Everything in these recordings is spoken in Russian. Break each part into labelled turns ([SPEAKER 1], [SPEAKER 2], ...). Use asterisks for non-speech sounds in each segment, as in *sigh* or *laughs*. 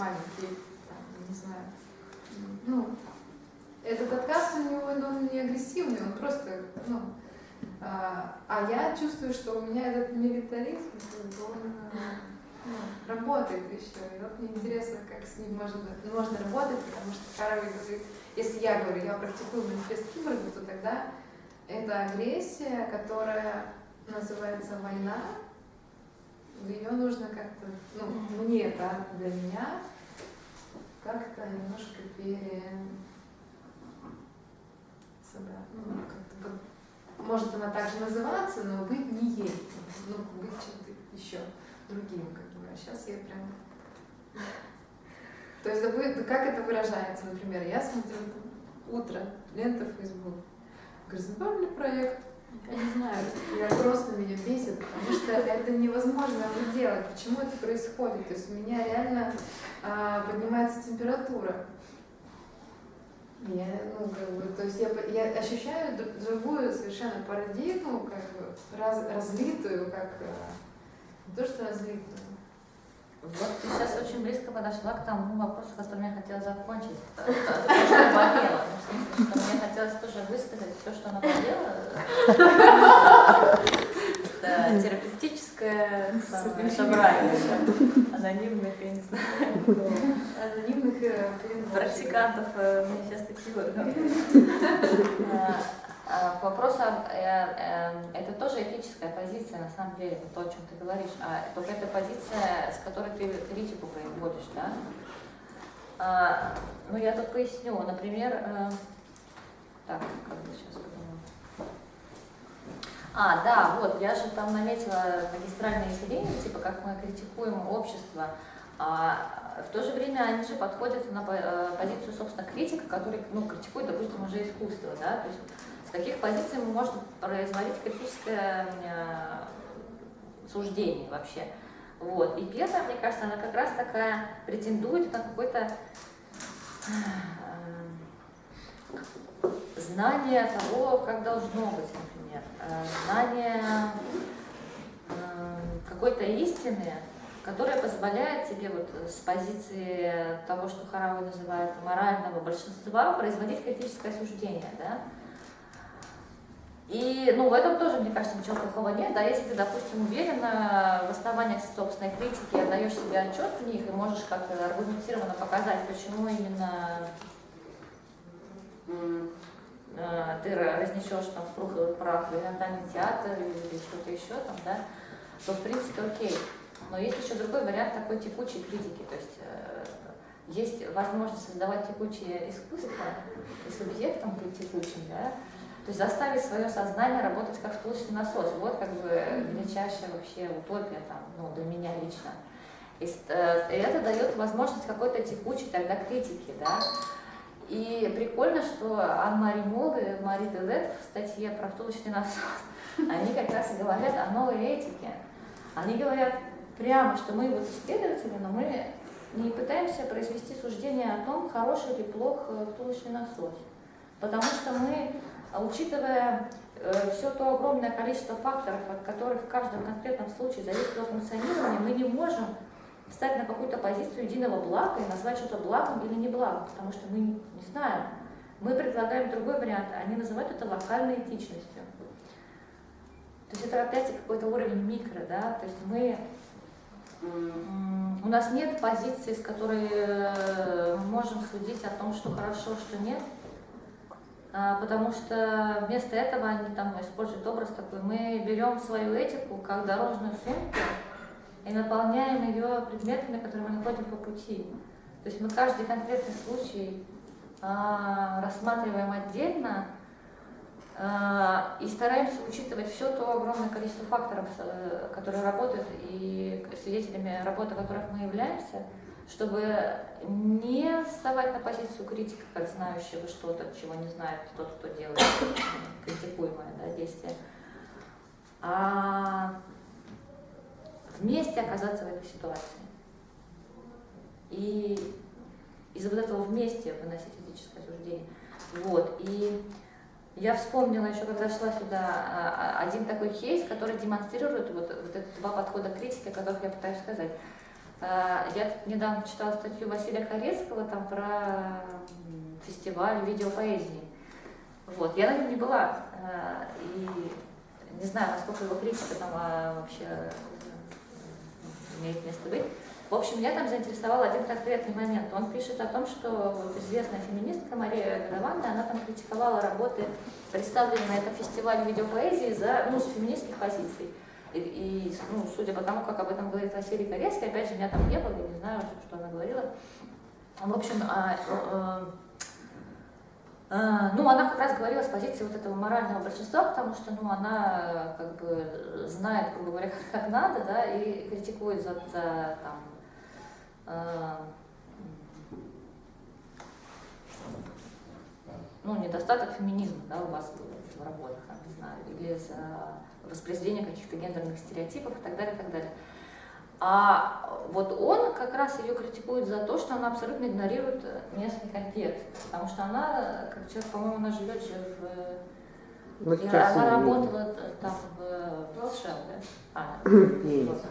[SPEAKER 1] маленький, там, не знаю, ну, этот отказ у него, он не агрессивный, он просто, ну, а, а я чувствую, что у меня этот милитаризм, он ну, работает еще. И вот мне интересно, как с ним можно, можно работать, потому что Харви говорит, если я говорю, я практикую манифест Киборга, то тогда это агрессия, которая называется война, ее нужно как-то, ну, мне, да, для меня, как-то немножко пере... ну, как-то может она также называться, но быть не ей, ну, быть чем-то еще другим, как бы. А сейчас я прям... *laughs* То есть, как это выражается, например, я смотрю утро, лента Facebook, горизонтальный проект, я не знаю, я просто меня бесит, потому что это невозможно делать. Почему это происходит? То есть у меня реально а, поднимается температура. Я, ну, как бы, то есть я, я ощущаю другую совершенно парадигму, как бы раз, разлитую, как э, не то что разлитую.
[SPEAKER 2] Вот ты сейчас очень близко подошла к тому вопросу, которым я хотела закончить. *laughs* То, что я хотелось тоже все, что она болела. Это терапевтическое собрание анонимных, я не знаю,
[SPEAKER 1] анонимных э,
[SPEAKER 2] практикантов э, манифеста Киборга. А, к вопросу, э, это тоже этическая позиция, на самом деле, то, о чем ты говоришь, а только это позиция, с которой ты критику производишь, да? А, ну, я тут поясню, например, так, как бы сейчас подумаю. А, да, вот, я же там наметила магистральные изделения, типа как мы критикуем общество, а в то же время они же подходят на э, позицию, собственно, критика, который, ну, критикует, допустим, уже искусство, да, то есть с каких позиций можем производить критическое э, суждение вообще. Вот. И первая, мне кажется, она как раз такая претендует на какой-то э, знание того, как должно быть, например, э, знание э, какой-то истины, которая позволяет тебе вот с позиции того, что Харауи называет морального большинства, производить критическое суждение, да? И, ну, в этом тоже, мне кажется, ничего плохого нет, да, если ты, допустим, уверена в основаниях собственной критики, отдаешь себе отчет в них и можешь как-то аргументированно показать, почему именно Э, ты разнесешь там в прух прах в элементарный театр или что-то еще там, да, то в принципе окей. Но есть еще другой вариант такой текучей критики, то есть э, есть возможность создавать текучее искусство и субъектом быть текучим, да, то есть заставить свое сознание работать как втулочный насос. Вот как бы величайшая вообще утопия там, ну, для меня лично. И, э, и это дает возможность какой-то текучей тогда критики, да, и прикольно, что Анна-Мари Мол и Мари Делет в статье про втулочный насос, *laughs* они как раз и говорят о новой этике. Они говорят прямо, что мы вот исследователи, но мы не пытаемся произвести суждение о том, хороший или плох э, втулочный насос. Потому что мы, учитывая э, все то огромное количество факторов, от которых в каждом конкретном случае зависит функционирование, мы не можем встать на какую-то позицию единого блага и назвать что-то благом или не благом, потому что мы не знаем. Мы предлагаем другой вариант, они называют это локальной этичностью. То есть это опять какой-то уровень микро, да, то есть мы, у нас нет позиции, с которой э, мы можем судить о том, что хорошо, что нет, а, потому что вместо этого они там используют образ такой, мы берем свою этику как дорожную сумку, и наполняем ее предметами, которые мы находим по пути. То есть мы каждый конкретный случай а, рассматриваем отдельно а, и стараемся учитывать все то огромное количество факторов, э, которые работают и свидетелями работы которых мы являемся, чтобы не вставать на позицию критика, как знающего что-то, чего не знает тот, кто делает критикуемое да, действие, а вместе оказаться в этой ситуации. И из-за вот этого вместе выносить этическое суждение. Вот. И я вспомнила еще, когда шла сюда, а, а, один такой кейс, который демонстрирует вот, вот эти два подхода критики, о которых я пытаюсь сказать. А, я недавно читала статью Василия Корецкого там про фестиваль видеопоэзии. Вот. Я на нем не была, и не знаю, насколько его критика там вообще имеет место быть. В общем, меня там заинтересовал один конкретный момент. Он пишет о том, что известная феминистка Мария Годованна, она там критиковала работы, представленные на этом фестивале видеопоэзии за, ну, с феминистских позиций. И, и ну, судя по тому, как об этом говорит Василий Корейский, опять же, меня там не было, я не знаю, что она говорила. В общем, а, а, ну, она как раз говорила с позиции вот этого морального большинства, потому что, ну, она как бы знает, грубо говоря, как, *laughs* как надо, да, и критикует за, за там, а, ну, недостаток феминизма, да, у вас в работах, не знаю, или за воспроизведение каких-то гендерных стереотипов и так далее, и так далее. А вот он как раз ее критикует за то, что она абсолютно игнорирует местный контекст, потому что она, как человек, по-моему, она живет же в... Ну, она работала там в, в США, да? А, *clears throat* вот.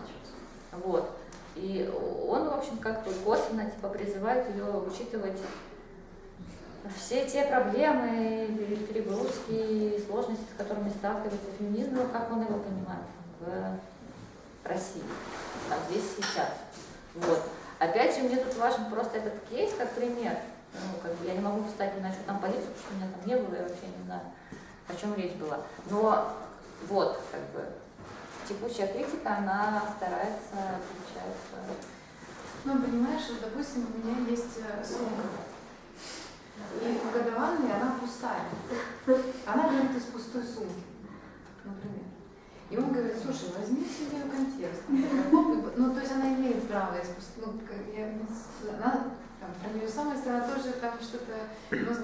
[SPEAKER 2] вот. И он, в общем, как бы косвенно типа, призывает ее учитывать все те проблемы, перегрузки, сложности, с которыми сталкивается феминизм, как он его понимает в России, а здесь сейчас. Вот. Опять же, мне тут важен просто этот кейс как пример. Ну, как бы я не могу встать на что там позицию, потому что меня там не было, я вообще не знаю, о чем речь была. Но вот, как бы, текущая критика, она старается, получается...
[SPEAKER 1] Ну, понимаешь, вот, допустим, у меня есть э, сумка, и в годованной она пустая. Она говорит из пустой сумки, например. И он говорит, слушай, возьми себе контекст. Ну, то есть она имеет право ну, я, она, там, про невесомость, она тоже там что-то,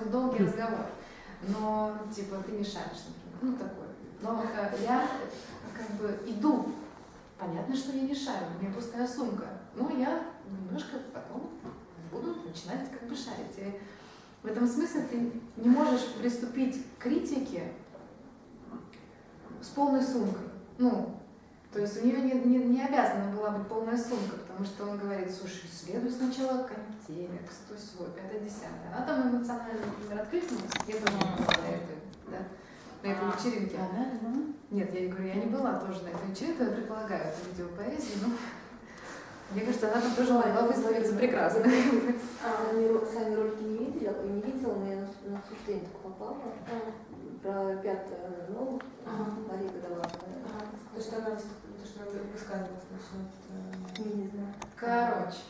[SPEAKER 1] у долгий разговор. Но, типа, ты мешаешь, например, ну, такой. Но я как бы иду, понятно, что я не шарю, у меня пустая сумка. Но я немножко потом буду начинать как бы шарить. И в этом смысле ты не можешь приступить к критике с полной сумкой. Ну, то есть у нее не, не, не обязана была быть полная сумка, потому что он говорит, слушай, следуй сначала контекст, то свой, это десятое. Она там эмоционально, например, откликнулась, я тоже не была на этой, да, на этой а, вечеринке. А, да? Нет, я говорю, я не была тоже на этой вечеринке, я предполагаю, это видеопоэзия, но *laughs* мне кажется, она там тоже могла выставиться прекрасно. *laughs*
[SPEAKER 3] А, сами ролики не видела, не видела, но я на обсуждение попала. Про пятое, ну, Мария Годовая.
[SPEAKER 1] То, что она то, что она высказывалась насчет...
[SPEAKER 3] Э, не знаю.
[SPEAKER 1] Короче.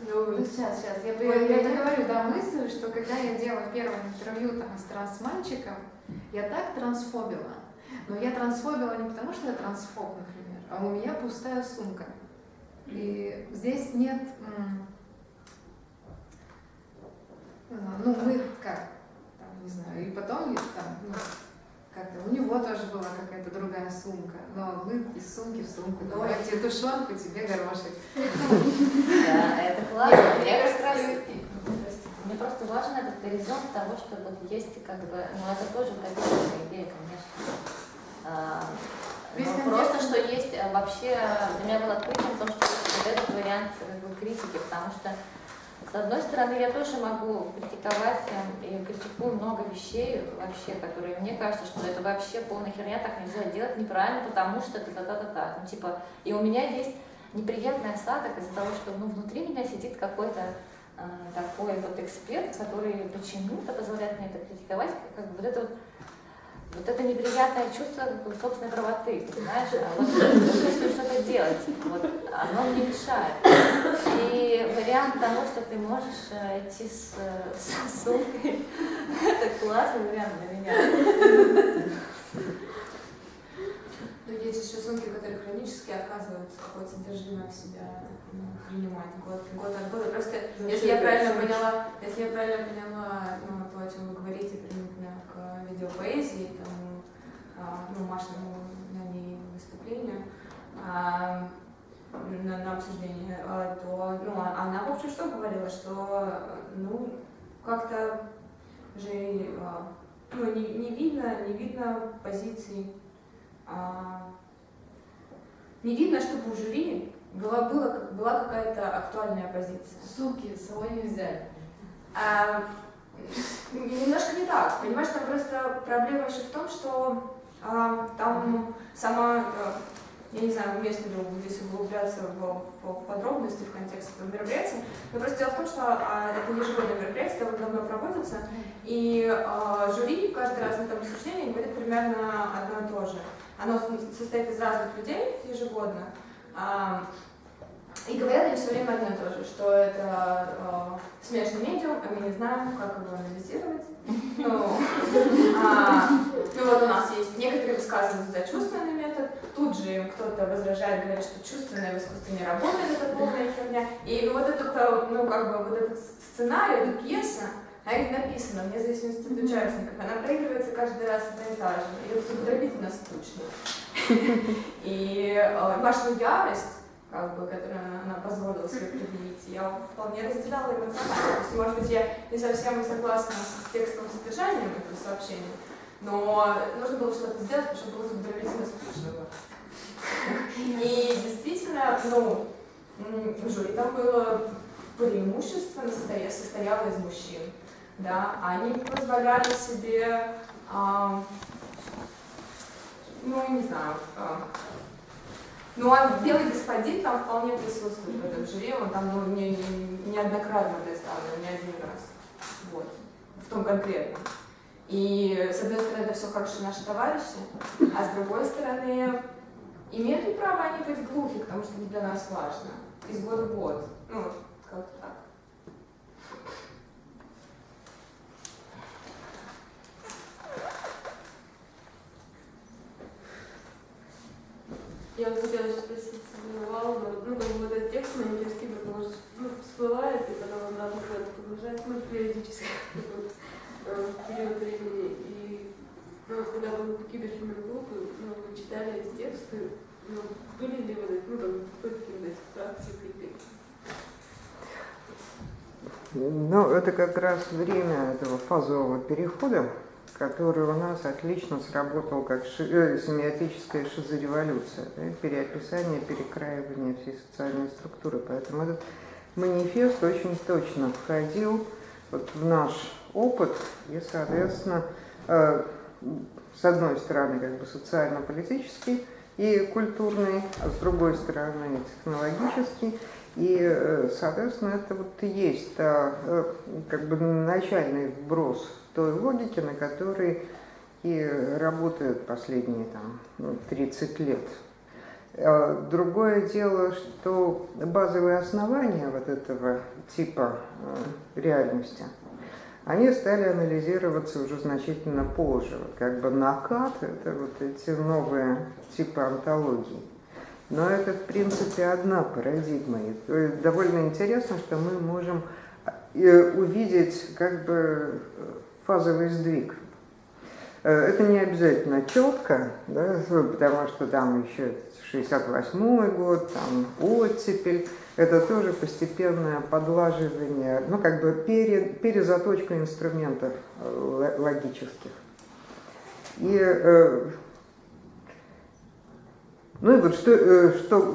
[SPEAKER 1] Ну, сейчас, сейчас. Я, я, я договорю, да, мысль, что когда я делала первое интервью там с мальчиком, я так трансфобила. Но я трансфобила не потому, что я трансфоб, например, а у меня пустая сумка. И здесь нет... Ну, мы как, там, не знаю, и потом там, ну, как-то у него тоже была какая-то другая сумка, но мы из сумки в сумку, давай я тебе тушенку, тебе горошек.
[SPEAKER 2] Да, это классно. Я мне просто важен этот горизонт того, что вот есть как бы, ну это тоже утопическая идея, конечно. А, ну, просто, что есть э, вообще, для меня было открытием то, что вот этот вариант как бы, критики, потому что с одной стороны, я тоже могу критиковать эм, и критикую много вещей вообще, которые мне кажется, что это вообще полная херня, так нельзя делать неправильно, потому что та-та-та-та-та. Ну, типа, и у меня есть неприятный осадок из-за того, что ну, внутри меня сидит какой-то э, такой вот эксперт, который почему-то позволяет мне это критиковать, как бы вот это вот вот это неприятное чувство собственной правоты, понимаешь? А вот если что-то делать, вот, оно мне мешает. И вариант того, что ты можешь э, идти с, с сумкой, это классный вариант для меня.
[SPEAKER 1] Но есть еще сумки, которые хронически отказываются какое-то содержимое в себя ну, принимать год, год от года. Просто, если я правильно поняла, если я правильно поняла ну, о чем вы говорите, примерно к видеопоэзии, там, а, ну, Машиному на ней выступлению, а, на, на обсуждение, а, то ну, она, в общем, что говорила, что ну, как-то же ну, не, не видно, не видно позиций а,
[SPEAKER 4] не видно, чтобы у жюри была, была, была какая-то актуальная позиция.
[SPEAKER 1] Суки, с собой не взяли.
[SPEAKER 4] А, немножко не так. Понимаешь, там просто проблема еще в том, что а, там сама, а, я не знаю, уместно ли здесь углубляться в, в, подробности, в контекст этого мероприятия, но просто дело в том, что а, это ежегодное мероприятие, довольно давно проводится, и а, жюри каждый раз на этом обсуждении говорит примерно одно и то же. Оно состоит из разных людей ежегодно, а, и говорят они все время одно и то же, что это э, смешный медиум, а мы не знаем, как его анализировать. *laughs* Ну, а, ну вот у нас есть некоторые высказывания за чувственный метод, тут же им кто-то возражает, говорит, что чувственное в искусстве не работает, это полная херня. И вот этот, ну как бы, вот этот сценарий, эта пьеса, она не написана, вне зависимости от участников, она проигрывается каждый раз одно и та же, и это удивительно скучно. *laughs* И э, вашу ярость как бы, которую она позволила себе предъявить. Я вполне разделяла эмоционально. То есть, может быть, я не совсем согласна с текстовым содержанием этого сообщения, но нужно было что-то сделать, потому что было задовольнительно скучно. И действительно, ну, жюри там было преимущественно состояло из мужчин. Да, они позволяли себе, а, ну, не знаю, а, ну, а белый господин там вполне присутствует в этом жюри, он там ну, не, не, неоднократно представлен, не один раз. Вот. В том конкретном. И, с одной стороны, это все хорошие наши товарищи, а с другой стороны, имеют ли право они быть глухи, потому что это для нас важно, из года в год. Ну, как-то так.
[SPEAKER 5] Я вот хотела сейчас спросить Валу, ну, как бы английский, потому что ну, всплывает, и потом обратно куда-то погружается, ну, периодически, в период времени. И ну, когда вы какие-то группы, ну, вы читали эти тексты, ну, были ли эти, ну, там, попытки вот этих практик критик?
[SPEAKER 6] Ну, это как раз время этого фазового перехода, который у нас отлично сработал как ши, э, семиотическая шизореволюция, да, переописание, перекраивание всей социальной структуры. Поэтому этот манифест очень точно входил вот в наш опыт и, соответственно, э, с одной стороны, как бы социально-политический и культурный, а с другой стороны технологический. И, э, соответственно, это вот и есть э, как бы начальный вброс той логики, на которой и работают последние там, 30 ну, лет. А другое дело, что базовые основания вот этого типа э, реальности, они стали анализироваться уже значительно позже. Вот как бы накат – это вот эти новые типы антологий. Но это, в принципе, одна парадигма. И довольно интересно, что мы можем э, увидеть как бы фазовый сдвиг. Э, это не обязательно четко, да, потому что там еще 68 год, там оттепель, это тоже постепенное подлаживание, ну как бы пере, перезаточка инструментов э, логических. И, э, ну и вот что, что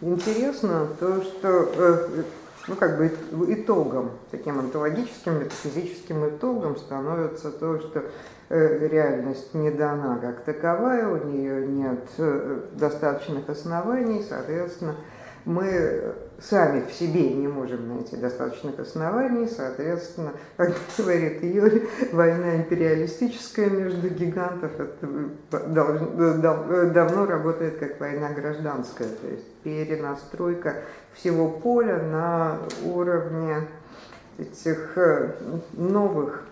[SPEAKER 6] интересно, то что ну, как бы итогом, таким онтологическим, метафизическим итогом становится то, что э, реальность не дана как таковая, у нее нет э, достаточных оснований, соответственно, мы сами в себе не можем найти достаточных оснований, соответственно, *laughs* как говорит Юрий, война империалистическая между гигантов это давно работает как война гражданская, то есть перенастройка всего поля на уровне этих э, новых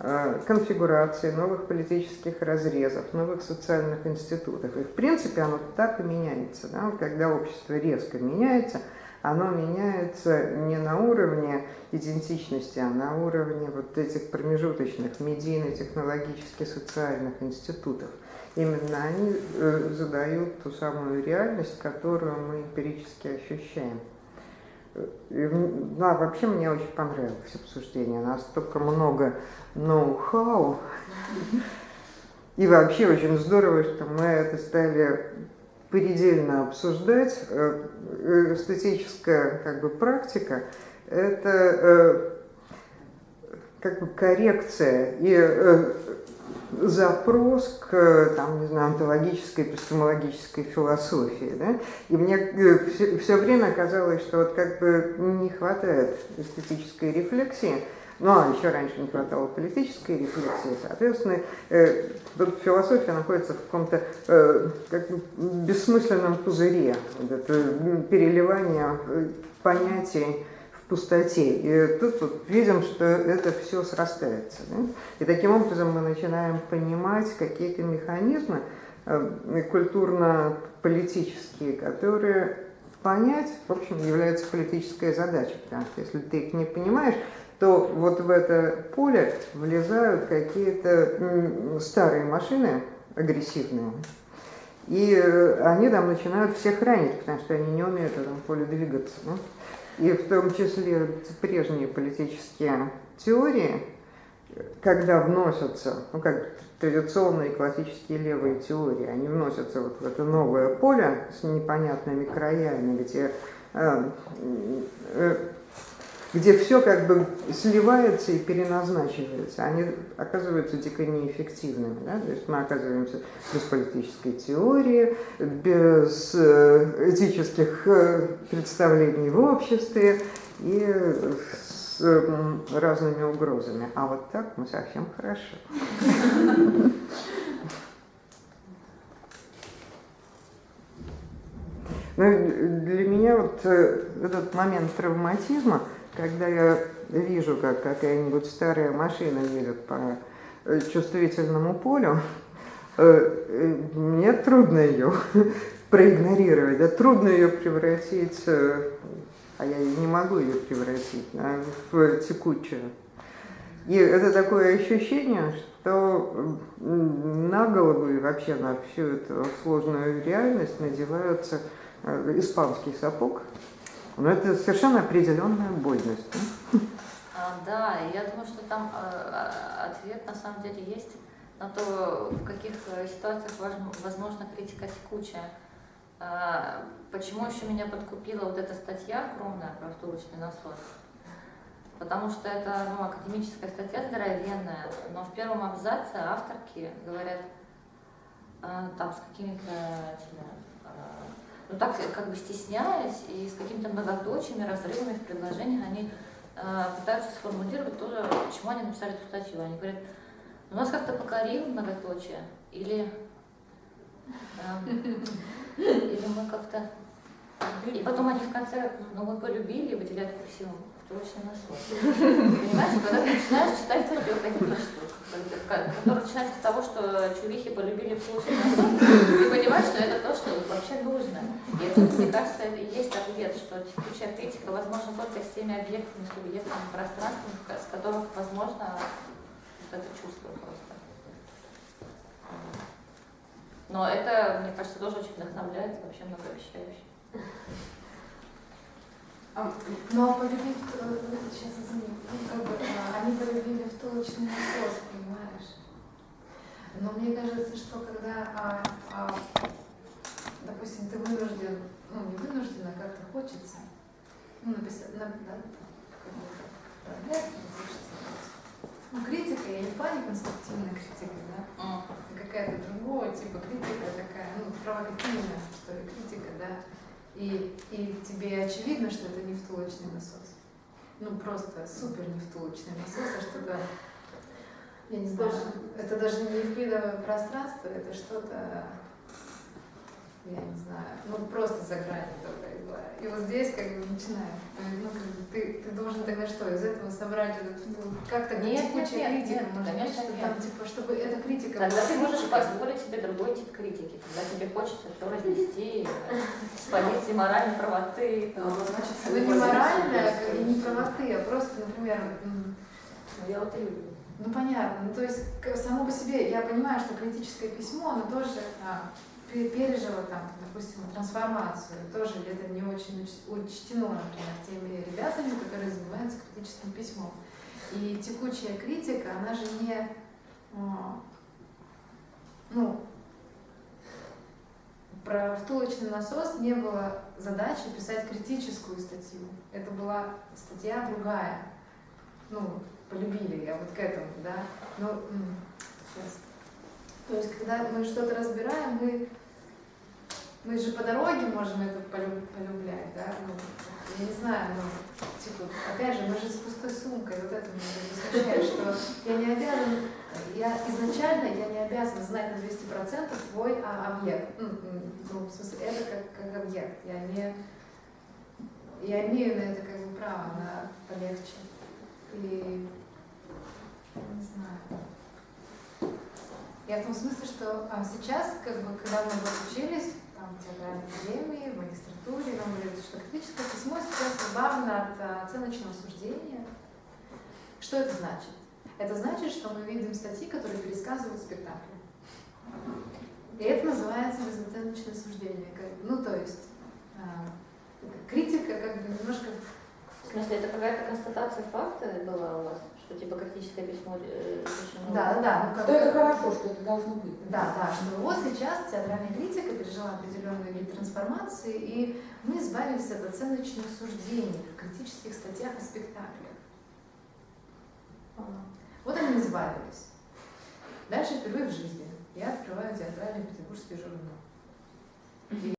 [SPEAKER 6] э, конфигураций, новых политических разрезов, новых социальных институтов. И в принципе оно так и меняется. Да? Когда общество резко меняется, оно меняется не на уровне идентичности, а на уровне вот этих промежуточных медийно-технологических социальных институтов. Именно они э, задают ту самую реальность, которую мы эмпирически ощущаем. Да, вообще мне очень понравилось обсуждение. Настолько много ноу-хау. И вообще очень здорово, что мы это стали предельно обсуждать. Э, эстетическая как бы, практика – это э, как бы коррекция и э, запрос к, там, не знаю, онтологической, эпистемологической философии. Да? И мне все, все время казалось, что вот как бы не хватает эстетической рефлексии, ну, а еще раньше не хватало политической рефлексии, соответственно, э, философия находится в каком-то э, как бессмысленном пузыре, вот это переливание э, понятий пустоте. И тут вот видим, что это все срастается. Да? И таким образом мы начинаем понимать какие-то механизмы э, культурно-политические, которые понять, в общем, является политической задачей, потому что если ты их не понимаешь, то вот в это поле влезают какие-то старые машины агрессивные, и э, они там начинают всех ранить, потому что они не умеют в этом поле двигаться. И в том числе прежние политические теории, когда вносятся, ну как традиционные классические левые теории, они вносятся вот в это новое поле с непонятными краями, где э, э, где все как бы сливается и переназначивается, они оказываются дико неэффективными. Да? То есть мы оказываемся без политической теории, без э, этических э, представлений в обществе и с разными угрозами. А вот так мы совсем хорошо. Но ну, для меня вот э, этот момент травматизма – когда я вижу, как какая-нибудь старая машина едет по э, чувствительному полю, э, мне трудно ее *laughs* проигнорировать, да, трудно ее превратить, а я не могу ее превратить да, в текучую. И это такое ощущение, что на голову и вообще на всю эту сложную реальность надеваются испанский сапог, но это совершенно определенная больность. Да,
[SPEAKER 2] а, да я думаю, что там а, ответ на самом деле есть на то, в каких э, ситуациях возможно критика текучая. А, почему еще меня подкупила вот эта статья огромная про втулочный насос? Потому что это ну, академическая статья здоровенная, но в первом абзаце авторки говорят там с какими-то ну, так как бы стесняясь и с какими-то многоточиями, разрывами в предложениях, они э, пытаются сформулировать тоже, почему они написали эту статью. Они говорят, у нас как-то покорил многоточие, или, э, или мы как-то... И потом они в конце, ну мы полюбили, выделяют курсивом точно насос. Понимаешь, когда ты начинаешь читать статью академическую, которая начинается с того, что чувихи полюбили слушать насос, ты понимаешь, что это то, что вообще нужно. И тут, мне кажется, это и есть ответ, что текучая критика возможно только с теми объектами, субъектами, пространствами, с которых возможно вот это чувство просто. Но это, мне кажется, тоже очень вдохновляет, вообще многообещающе.
[SPEAKER 1] А, ну а полюбить, э, сейчас извини, ну, как бы, а, они полюбили втулочный насос? Но мне кажется, что когда, а, а, допустим, ты вынужден, ну не вынужден, а как-то хочется, ну написать, на, да, ну, критика, я не в плане конструктивной критики, да, а. какая-то другого типа критика такая, ну, провокативная, что ли, критика, да, и, и тебе очевидно, что это не втулочный насос. Ну, просто супер не втулочный насос, а что-то, я не знаю, это даже не евклидовое пространство, это что-то, я не знаю, ну, просто за гранью только была. И вот здесь как бы начинает, ну, как бы ты, ты должен тогда что, из этого собрать этот, ну, как то
[SPEAKER 2] нет, текучая
[SPEAKER 1] нет, критика,
[SPEAKER 2] нет,
[SPEAKER 1] может
[SPEAKER 2] конечно,
[SPEAKER 1] быть, что
[SPEAKER 2] нет.
[SPEAKER 1] там, типа, чтобы эта критика
[SPEAKER 2] Тогда
[SPEAKER 1] была
[SPEAKER 2] ты можешь
[SPEAKER 1] критикой.
[SPEAKER 2] позволить себе другой тип критики, когда тебе хочется все разнести с позиции моральной правоты.
[SPEAKER 1] Ну, не моральная, и не правоты, а просто, например,
[SPEAKER 2] Ну, я вот и люблю.
[SPEAKER 1] Ну понятно. Ну, то есть само по себе я понимаю, что критическое письмо, оно тоже а, пе- пережило там, допустим, трансформацию. Тоже это не очень уч- учтено, например, теми ребятами, которые занимаются критическим письмом. И текучая критика, она же не, а, ну, про втулочный насос не было задачи писать критическую статью. Это была статья другая. Ну, полюбили я вот к этому, да. Но сейчас. То есть, когда мы что-то разбираем, мы, мы же по дороге можем это полю- полюблять, да. Ну, я не знаю, ну, типа, опять же, мы же с пустой сумкой, вот это меня возмущает, что я не обязан, я изначально я не обязана знать на 200% твой а, объект. Ну, ну, в смысле, это как, как объект. Я не, я имею на это как бы право, на полегче. И Я в том смысле, что а, сейчас, как бы, когда мы вот там, в театральной академии, в магистратуре, нам говорят, что критическое письмо сейчас избавлено от а, оценочного суждения. Что это значит? Это значит, что мы видим статьи, которые пересказывают спектакль. И это называется безоценочное суждение. Ну, то есть а, критика как бы немножко
[SPEAKER 2] В смысле, это какая-то констатация факта была у вас? Что типа критическое письмо э, решено?
[SPEAKER 1] Да, да, да. Ну, как
[SPEAKER 7] Что это хорошо, что это должно быть.
[SPEAKER 1] Да, да, что вот сейчас театральная критика пережила определенные вид трансформации, и мы избавились от оценочных суждений в критических статьях о спектаклях. Вот они избавились. Дальше впервые в жизни я открываю театральный петербургский журнал.